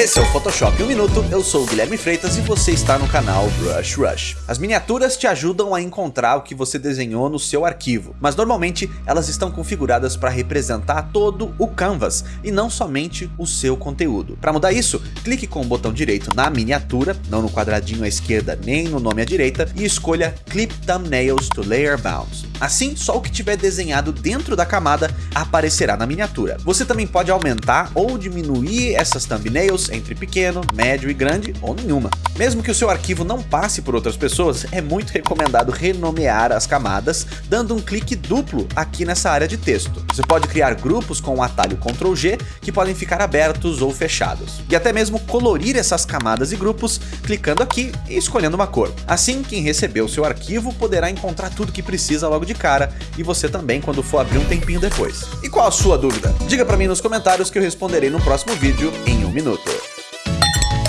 Esse é o Photoshop em um minuto, eu sou o Guilherme Freitas e você está no canal Brush Rush. As miniaturas te ajudam a encontrar o que você desenhou no seu arquivo, mas normalmente elas estão configuradas para representar todo o canvas e não somente o seu conteúdo. Para mudar isso, clique com o botão direito na miniatura, não no quadradinho à esquerda nem no nome à direita, e escolha Clip Thumbnails to Layer Bounds. Assim, só o que tiver desenhado dentro da camada aparecerá na miniatura. Você também pode aumentar ou diminuir essas thumbnails entre pequeno, médio e grande ou nenhuma. Mesmo que o seu arquivo não passe por outras pessoas, é muito recomendado renomear as camadas, dando um clique duplo aqui nessa área de texto. Você pode criar grupos com o atalho Ctrl G, que podem ficar abertos ou fechados. E até mesmo colorir essas camadas e grupos, clicando aqui e escolhendo uma cor. Assim, quem recebeu o seu arquivo poderá encontrar tudo que precisa logo de cara e você também quando for abrir um tempinho depois. E qual a sua dúvida? Diga pra mim nos comentários que eu responderei no próximo vídeo em um minuto.